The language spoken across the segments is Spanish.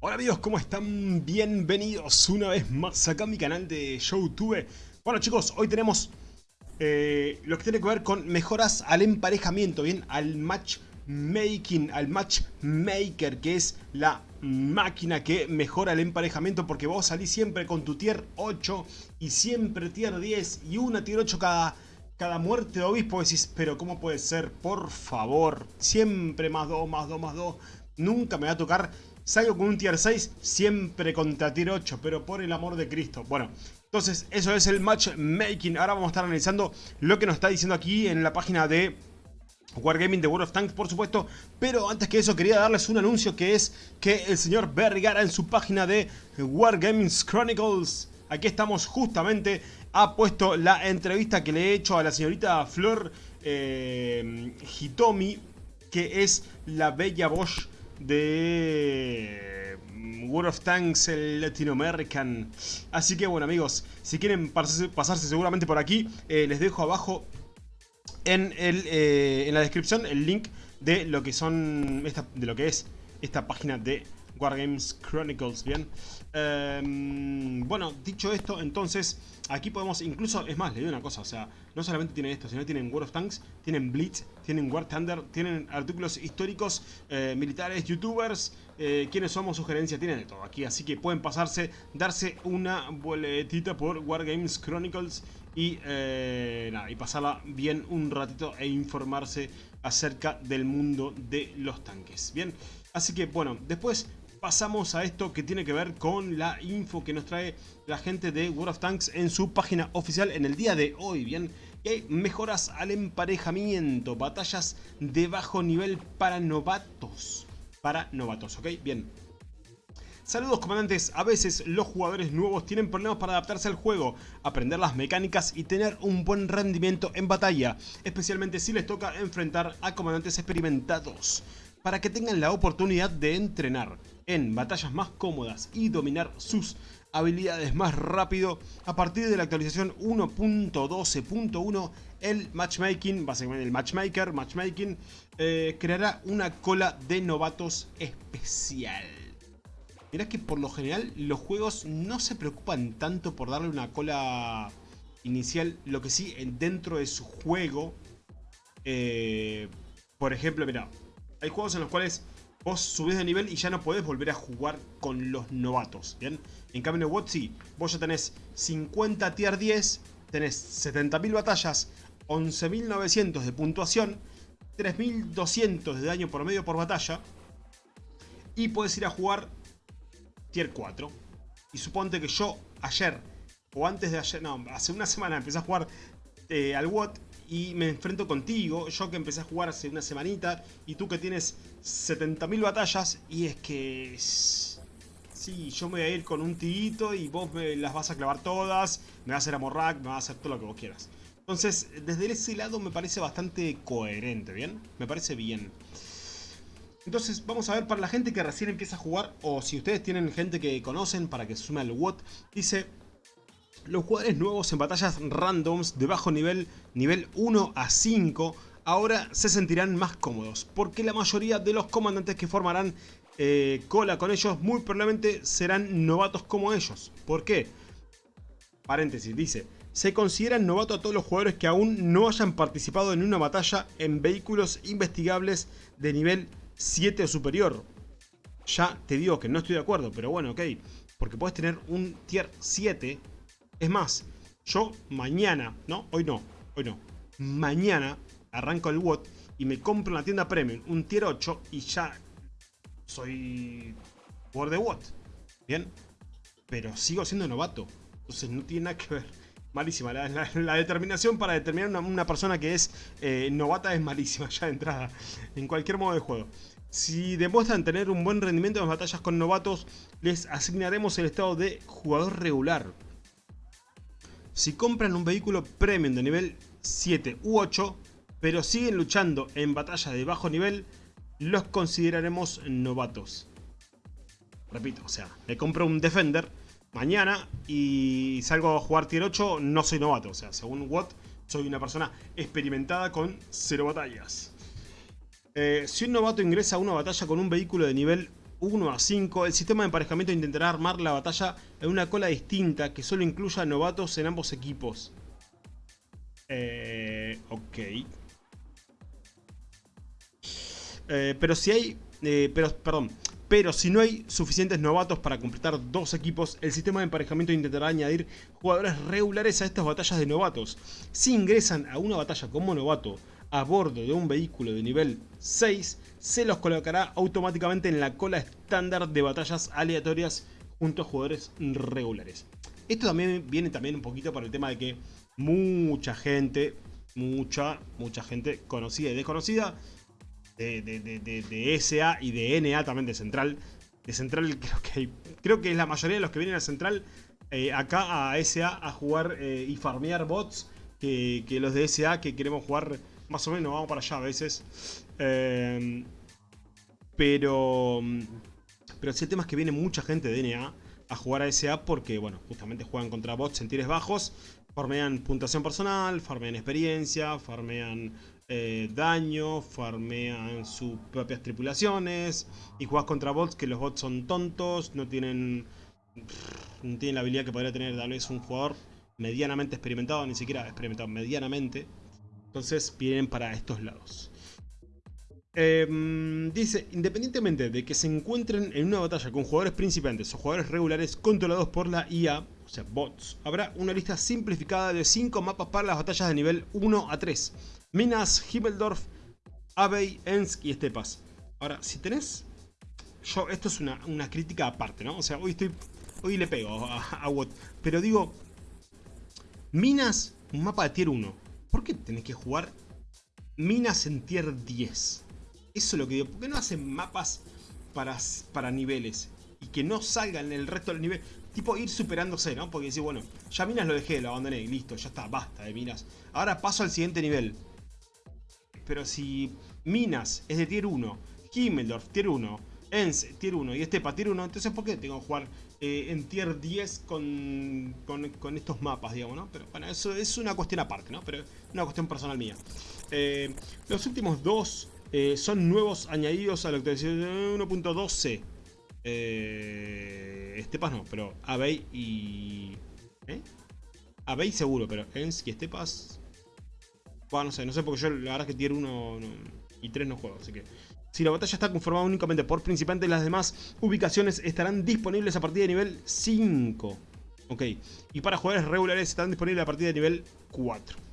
Hola amigos, ¿cómo están? Bienvenidos una vez más acá a mi canal de YouTube. Bueno chicos, hoy tenemos eh, lo que tiene que ver con mejoras al emparejamiento, bien, al matchmaking, al matchmaker, que es la máquina que mejora el emparejamiento porque vos salís siempre con tu tier 8 y siempre tier 10 y una tier 8 cada, cada muerte de obispo. Decís, pero ¿cómo puede ser? Por favor, siempre más 2, más 2, más 2. Nunca me va a tocar Salgo con un tier 6, siempre contra tier 8, pero por el amor de Cristo. Bueno, entonces eso es el matchmaking. Ahora vamos a estar analizando lo que nos está diciendo aquí en la página de Wargaming de World of Tanks, por supuesto. Pero antes que eso quería darles un anuncio que es que el señor Vergara en su página de Wargaming Chronicles, aquí estamos justamente, ha puesto la entrevista que le he hecho a la señorita Flor eh, Hitomi, que es la bella Bosch de mm, World of Tanks el Latinoamerican. Así que bueno amigos, si quieren pasarse, seguramente por aquí, eh, les dejo abajo en, el, eh, en la descripción el link de lo que son de lo que es esta página de Wargames Chronicles, bien. Em, bueno, dicho esto, entonces, aquí podemos, incluso, es más, le digo una cosa, o sea, no solamente tienen esto, sino tienen World of Tanks, tienen Blitz, tienen War Thunder, tienen artículos históricos, eh, militares, youtubers, eh, quienes somos, sugerencias, tienen de todo aquí, así que pueden pasarse, darse una boletita por Wargames Chronicles y, eh, nada, y pasarla bien un ratito e informarse acerca del mundo de los tanques, bien. Así que, bueno, después pasamos a esto que tiene que ver con la info que nos trae la gente de World of Tanks en su página oficial en el día de hoy, ¿bien? Y hay mejoras al emparejamiento, batallas de bajo nivel para novatos. Para novatos, ¿ok? Bien. Saludos comandantes, a veces los jugadores nuevos tienen problemas para adaptarse al juego, aprender las mecánicas y tener un buen rendimiento en batalla, especialmente si les toca enfrentar a comandantes experimentados para que tengan la oportunidad de entrenar en batallas más cómodas y dominar sus habilidades más rápido. A partir de la actualización 1.12.1, el matchmaking, básicamente el matchmaker, matchmaking, eh, creará una cola de novatos especial. Mirá que por lo general los juegos no se preocupan tanto por darle una cola inicial, lo que sí dentro de su juego, eh, por ejemplo, mira, hay juegos en los cuales vos subís de nivel y ya no podés volver a jugar con los novatos, ¿bien? En cambio en WOT sí, vos ya tenés 50 tier 10, tenés 70.000 batallas, 11.900 de puntuación, 3.200 de daño por medio por batalla y puedes ir a jugar tier 4. Y suponte que yo ayer, o antes de ayer, no, hace una semana empecé a jugar eh, al WOT y me enfrento contigo, yo que empecé a jugar hace una semanita y tú que tienes 70.000 batallas y es que... Sí, yo me voy a ir con un tirito y vos me las vas a clavar todas, me vas a hacer amorrack, me vas a hacer todo lo que vos quieras. Entonces, desde ese lado me parece bastante coherente, ¿bien? Me parece bien. Entonces, vamos a ver para la gente que recién empieza a jugar, o si ustedes tienen gente que conocen para que se sume al WOT, dice los jugadores nuevos en batallas randoms de bajo nivel, nivel 1 a 5, ahora se sentirán más cómodos, porque la mayoría de los comandantes que formarán eh, cola con ellos muy probablemente serán novatos como ellos. ¿Por qué? Paréntesis, dice, se consideran novatos a todos los jugadores que aún no hayan participado en una batalla en vehículos investigables de nivel 7 o superior. Ya te digo que no estoy de acuerdo, pero bueno, ok. Porque puedes tener un tier 7 es más, yo mañana, ¿no? Hoy no, hoy no. Mañana arranco el WOT y me compro en la tienda Premium un Tier 8 y ya soy jugador de WOT. ¿Bien? Pero sigo siendo novato. Entonces no tiene nada que ver. Malísima. La, determinación para determinar una, una persona que es eh, novata es malísima ya de entrada. En cualquier modo de juego. Si demuestran tener un buen rendimiento en las batallas con novatos, les asignaremos el estado de jugador regular. Si compran un vehículo premium de nivel 7 u 8, pero siguen luchando en batallas de bajo nivel, los consideraremos novatos. Repito, o sea, me compro un Defender mañana y salgo a jugar tier 8, no soy novato. O sea, según Watt, soy una persona experimentada con 0 batallas. Eh, si un novato ingresa a una batalla con un vehículo de nivel 1 a 5, el sistema de emparejamiento intentará armar la batalla en una cola distinta que solo incluya novatos en ambos equipos. Eh, ok. Eh, pero si hay... Eh, pero, perdón. Pero si no hay suficientes novatos para completar dos equipos, el sistema de emparejamiento intentará añadir jugadores regulares a estas batallas de novatos. Si ingresan a una batalla como novato a bordo de un vehículo de nivel 6, se los colocará automáticamente en la cola estándar de batallas aleatorias junto a jugadores regulares. Esto también viene también un poquito por el tema de que mucha gente, mucha, mucha gente conocida y desconocida de, de, SA y de NA también de Central. De Central creo que, creo que es la mayoría de los que vienen a Central eh, acá a SA a jugar eh, y farmear bots que, que los de SA que queremos jugar más o menos, vamos para allá a veces. Eh, pero, pero sí, el tema es que viene mucha gente de NA a jugar a SA porque, bueno, justamente juegan contra bots en tires bajos, farmean puntuación personal, farmean experiencia, farmean eh, daño, farmean sus propias tripulaciones y juegas contra bots que los bots son tontos, no tienen, no tienen la habilidad que podría tener tal vez un jugador medianamente experimentado, ni siquiera experimentado, medianamente. Entonces vienen para estos lados. Em, dice, independientemente de que se encuentren en una batalla con jugadores principiantes o jugadores regulares controlados por la IA, o sea, bots, habrá una lista simplificada de 5 mapas para las batallas de nivel 1 a 3. Minas, Himmeldorf, Abey, Ensk y Estepas. Ahora, si tenés... Yo, esto es una, crítica aparte, ¿no? O sea, hoy estoy... Hoy le pego a, a Pero digo... Minas, un mapa de tier 1. ¿Por qué tenés que jugar minas en tier 10? Eso es lo que digo. ¿Por qué no hacen mapas para, para niveles? Y que no salgan el resto del nivel. Tipo ir superándose, ¿no? Porque decir, bueno, ya minas lo dejé, lo abandoné, listo, ya está, basta de minas. Ahora paso al siguiente nivel. Pero si minas es de tier 1, Himmeldorf tier 1, Ens tier 1 y Estepa tier 1, entonces ¿por qué tengo que jugar eh, en tier 10 con, con, estos mapas, digamos, ¿no? Pero bueno, eso es una cuestión aparte, ¿no? Pero una cuestión personal mía. Eh, los últimos dos eh, son nuevos añadidos a la actualización 1.12. Eh, Estepas no, pero Abey y... ¿Eh? Abey seguro, pero Ens y Estepas... Bueno, no sé, no sé porque yo la verdad es que tier 1 y 3 no juego, así que... Si la batalla está conformada únicamente por principiantes, las demás ubicaciones estarán disponibles a partir de nivel 5. Ok, y para jugadores regulares estarán disponibles a partir de nivel 4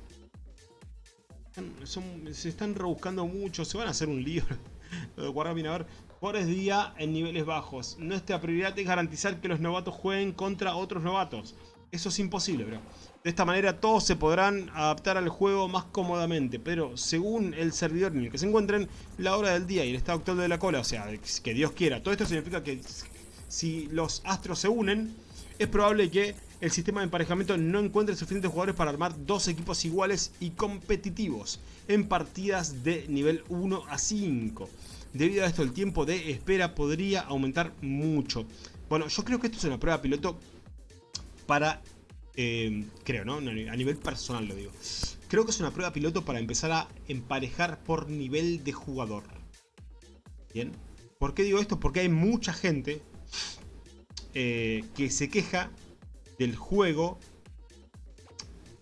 se están rebuscando mucho, se van a hacer un lío. Lo de guardar bien a ver. Jugadores día en niveles bajos. Nuestra prioridad es garantizar que los novatos jueguen contra otros novatos. Eso es imposible, bro. De esta manera todos se podrán adaptar al juego más cómodamente, pero según el servidor en el que se encuentren, la hora del día y el estado actual de la cola, o sea, que Dios quiera. Todo esto significa que si los astros se unen, es probable que el sistema de emparejamiento no encuentre suficientes jugadores para armar dos equipos iguales y competitivos en partidas de nivel 1 a 5. Debido a esto el tiempo de espera podría aumentar mucho. Bueno, yo creo que esto es una prueba piloto para... Eh, creo, ¿no? A nivel personal lo digo. Creo que es una prueba piloto para empezar a emparejar por nivel de jugador. ¿Bien? ¿Por qué digo esto? Porque hay mucha gente eh, que se queja del juego,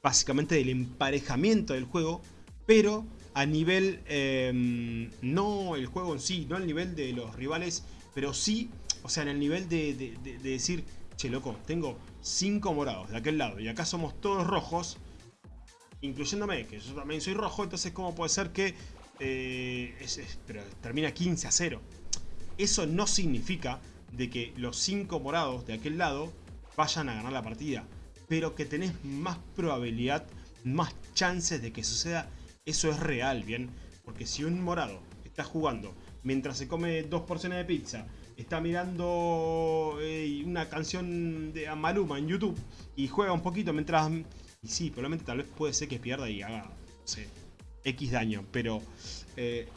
básicamente del emparejamiento del juego, pero a nivel, em, no el juego en sí, no al nivel de los rivales, pero sí, o sea, en el nivel de, decir, che loco, tengo 5 morados de aquel lado y acá somos todos rojos, incluyéndome, que yo también soy rojo, entonces cómo puede ser que eh, termina 15 a 0. Eso no significa de que los 5 morados de aquel lado vayan a ganar la partida. Pero que tenés más probabilidad, más chances de que suceda, eso es real, ¿bien? Porque si un morado está jugando mientras se come dos porciones de pizza, está mirando eh, una canción de Maluma en YouTube y juega un poquito mientras... Y sí, probablemente tal vez puede ser que pierda y haga, no sé, X daño, pero eh,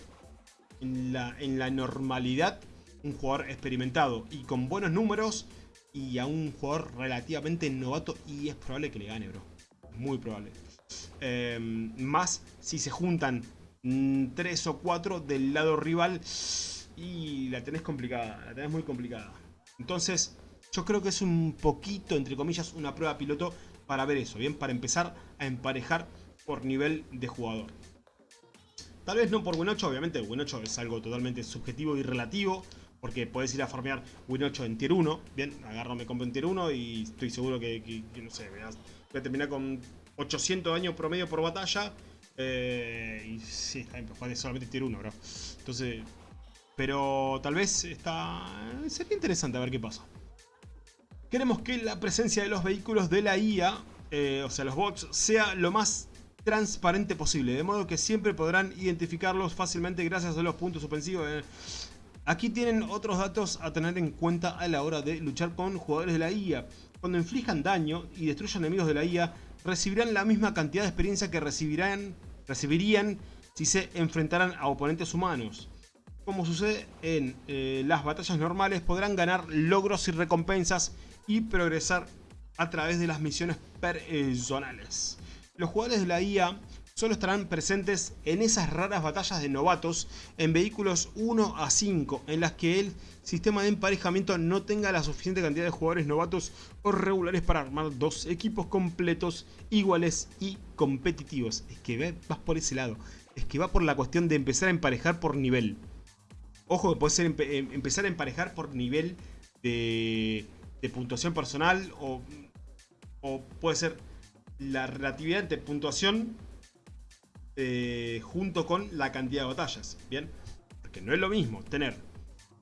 en, la, en la normalidad un jugador experimentado y con buenos números y a un jugador relativamente novato y es probable que le gane, bro. Muy probable. Em, más si se juntan 3 mm, o 4 del lado rival. Y la tenés complicada, la tenés muy complicada. Entonces, yo creo que es un poquito, entre comillas, una prueba piloto para ver eso, ¿bien? Para empezar a emparejar por nivel de jugador. Tal vez no por Win 8, obviamente Win 8 es algo totalmente subjetivo y relativo, porque podés ir a farmear Win 8 en Tier 1, bien, agarro, me compro en Tier 1 y estoy seguro que, no sé, voy a, terminar con 800 años promedio por batalla, eh, y sí, está bien, solamente Tier 1, bro. Entonces, pero tal vez está, sería interesante a ver qué pasa. Queremos que la presencia de los vehículos de la IA, eh, o sea los bots, sea lo más transparente posible, de modo que siempre podrán identificarlos fácilmente gracias a los puntos suspensivos. Aquí tienen otros datos a tener en cuenta a la hora de luchar con jugadores de la IA. Cuando inflijan daño y destruyan enemigos de la IA, recibirán la misma cantidad de experiencia que recibirán, recibirían si se enfrentaran a oponentes humanos. Como sucede en eh, las batallas normales, podrán ganar logros y recompensas y progresar a través de las misiones personales. Los jugadores de la IA solo estarán presentes en esas raras batallas de novatos en vehículos 1 a 5 en las que el sistema de emparejamiento no tenga la suficiente cantidad de jugadores novatos o regulares para armar dos equipos completos, iguales y competitivos. Es que vas por ese lado, es que va por la cuestión de empezar a emparejar por nivel. Ojo que puede ser em, empezar a emparejar por nivel de puntuación personal o, puede ser la relatividad de puntuación eh, junto con la cantidad de batallas, ¿bien? Porque no es lo mismo tener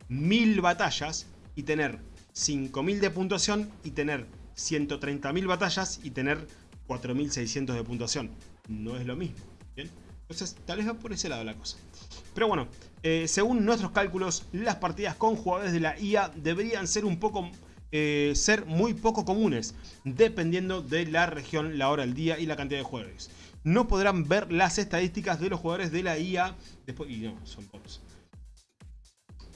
1000 batallas y tener 5000 de puntuación y tener 130.000 batallas y tener 4600 de puntuación. No es lo mismo, ¿bien? Entonces tal vez va por ese lado la cosa. Pero bueno, eh, según nuestros cálculos, las partidas con jugadores de la IA deberían ser un poco eh, ser muy poco comunes, dependiendo de la región, la hora del día y la cantidad de jugadores. No podrán ver las estadísticas de los jugadores de la IA después... Y no, son pocos.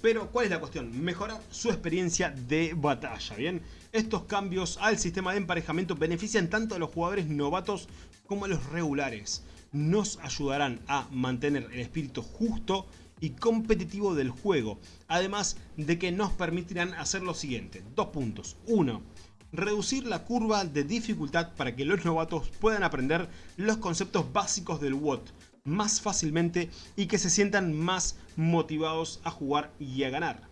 Pero, ¿cuál es la cuestión? Mejorar su experiencia de batalla, ¿bien? Estos cambios al sistema de emparejamiento benefician tanto a los jugadores novatos como a los regulares. Nos ayudarán a mantener el espíritu justo y competitivo del juego, además de que nos permitirán hacer lo siguiente, dos puntos, uno, reducir la curva de dificultad para que los novatos puedan aprender los conceptos básicos del WOT más fácilmente y que se sientan más motivados a jugar y a ganar.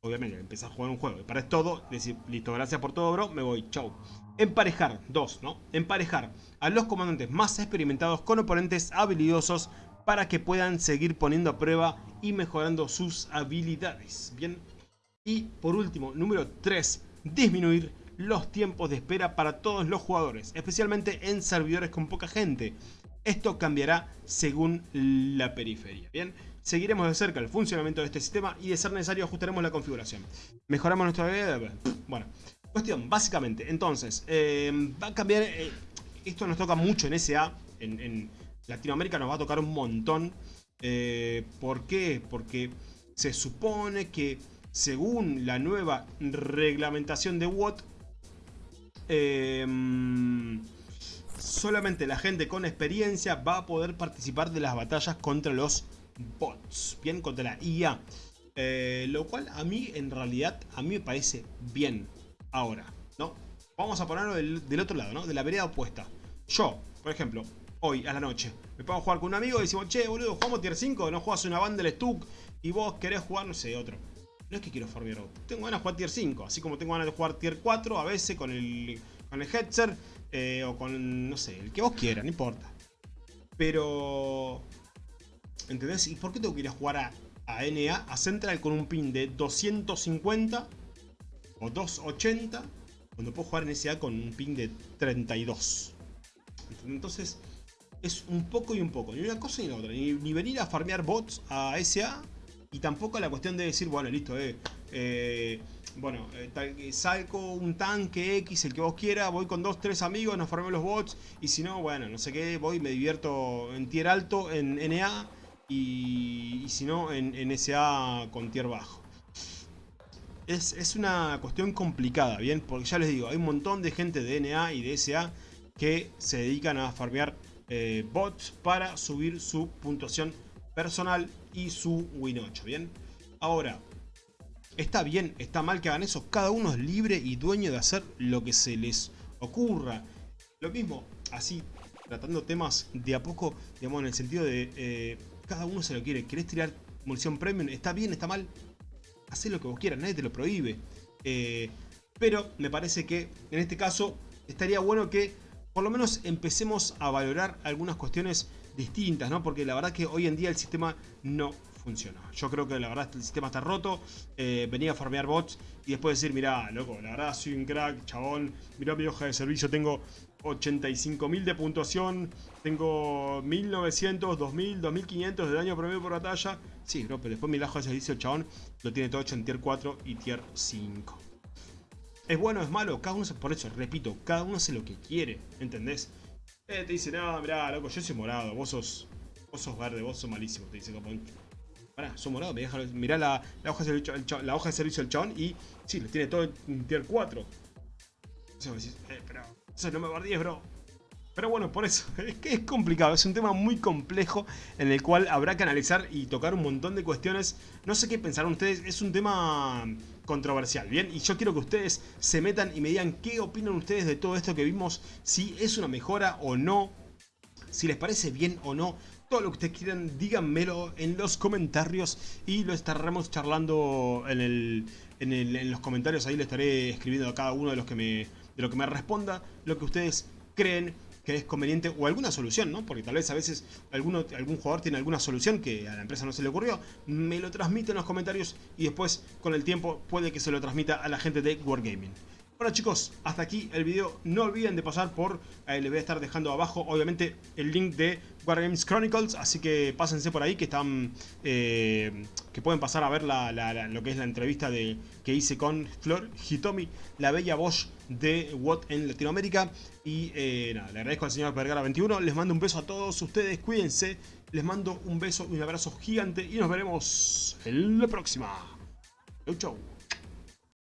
Obviamente, empezar a jugar un juego y para todo, decir, listo, gracias por todo bro, me voy, chau. Emparejar, dos, ¿no? Emparejar a los comandantes más experimentados con oponentes habilidosos para que puedan seguir poniendo a prueba y mejorando sus habilidades. Bien. Y por último, número 3, disminuir los tiempos de espera para todos los jugadores, especialmente en servidores con poca gente. Esto cambiará según la periferia. Bien, seguiremos de cerca el funcionamiento de este sistema y de ser necesario ajustaremos la configuración. Mejoramos nuestra. Bueno, cuestión, básicamente, entonces, eh, va a cambiar, eh, esto nos toca mucho en SA, en Latinoamérica nos va a tocar un montón. Eh, ¿Por qué? Porque se supone que según la nueva reglamentación de WOT, em, solamente la gente con experiencia va a poder participar de las batallas contra los bots, bien, contra la IA. Eh, lo cual a mí, en realidad, a mí me parece bien ahora, ¿no? Vamos a ponerlo del, del otro lado, ¿no? De la vereda opuesta. Yo, por ejemplo, hoy a la noche. Me pongo a jugar con un amigo y decimos, che, boludo, jugamos tier 5, no juegas una banda del Stuck y vos querés jugar, no sé, otro. No es que quiero farmear tengo ganas de jugar tier 5, así como tengo ganas de jugar tier 4 a veces con el, con el Hetzer eh, o con, no sé, el que vos quieras, no importa. Pero... ¿Entendés? ¿Y por qué tengo que ir a jugar a, a NA, a Central con un pin de 250 o 280 cuando puedo jugar en SA con un ping de 32? Entonces, es un poco y un poco, ni una cosa ni la otra. Ni, venir a farmear bots a SA y tampoco la cuestión de decir, bueno, listo, eh, eh bueno, eh, salgo un tanque X, el que vos quieras, voy con dos, tres amigos, nos farmeo los bots y si no, bueno, no sé qué, voy, me divierto en tier alto, en NA y, si no, en, en, SA con tier bajo. Es, es una cuestión complicada, ¿bien? Porque ya les digo, hay un montón de gente de NA y de SA que se dedican a farmear eh, bots para subir su puntuación personal y su win 8, ¿bien? Ahora, está bien, está mal que hagan eso. Cada uno es libre y dueño de hacer lo que se les ocurra. Lo mismo, así, tratando temas de a poco, digamos, en el sentido de eh, cada uno se lo quiere. ¿Querés tirar munición premium? ¿Está bien? ¿Está mal? Haz lo que vos quieras, nadie te lo prohíbe. Eh, pero me parece que en este caso estaría bueno que por lo menos empecemos a valorar algunas cuestiones distintas, ¿no? Porque la verdad que hoy en día el sistema no funciona. Yo creo que la verdad el sistema está roto, eh, venía a farmear bots y después decir, mirá, loco, la verdad soy un crack, chabón, mirá mi hoja de servicio, tengo 85.000 de puntuación, tengo 1900, 2000, 2500 de daño promedio por batalla. Sí, bro, pero después mi hoja de servicio, chabón, lo tiene todo hecho en tier 4 y tier 5. ¿Es bueno es malo? Cada uno, por eso, repito, cada uno hace lo que quiere, ¿entendés? Eh, te dice, no, mirá, loco, yo soy morado, vos sos, vos sos verde, vos sos malísimo, te dice Copón. Pará, soy morado, me deja, mirá la, hoja de servicio, la hoja servicio del chabón y sí, lo tiene todo en tier 4. Entonces vos decís, eh, pero, eso no me guardíes, bro. Pero bueno, por eso, es que es complicado, es un tema muy complejo en el cual habrá que analizar y tocar un montón de cuestiones. No sé qué pensarán ustedes, es un tema controversial, ¿bien? Y yo quiero que ustedes se metan y me digan qué opinan ustedes de todo esto que vimos, si es una mejora o no, si les parece bien o no. Todo lo que ustedes quieran, díganmelo en los comentarios y lo estaremos charlando en, el, en, en los comentarios. Ahí le estaré escribiendo a cada uno de los que me, de lo que me responda, lo que ustedes creen que es conveniente o alguna solución, ¿no? Porque tal vez a veces algún jugador tiene alguna solución que a la empresa no se le ocurrió, me lo transmite en los comentarios y después con el tiempo puede que se lo transmita a la gente de Wargaming. Bueno chicos, hasta aquí el video. No olviden de pasar por, eh, les voy a estar dejando abajo obviamente el link de Wargames Chronicles, así que pásense por ahí que están, eh, que pueden pasar a ver lo que es la entrevista de, que hice con Flor Hitomi, la bella voz de Watt en Latinoamérica. Y eh, nada, le agradezco al señor Vergara21, les mando un beso a todos ustedes, cuídense, les mando un beso y un abrazo gigante y nos veremos en la próxima. Chau chau.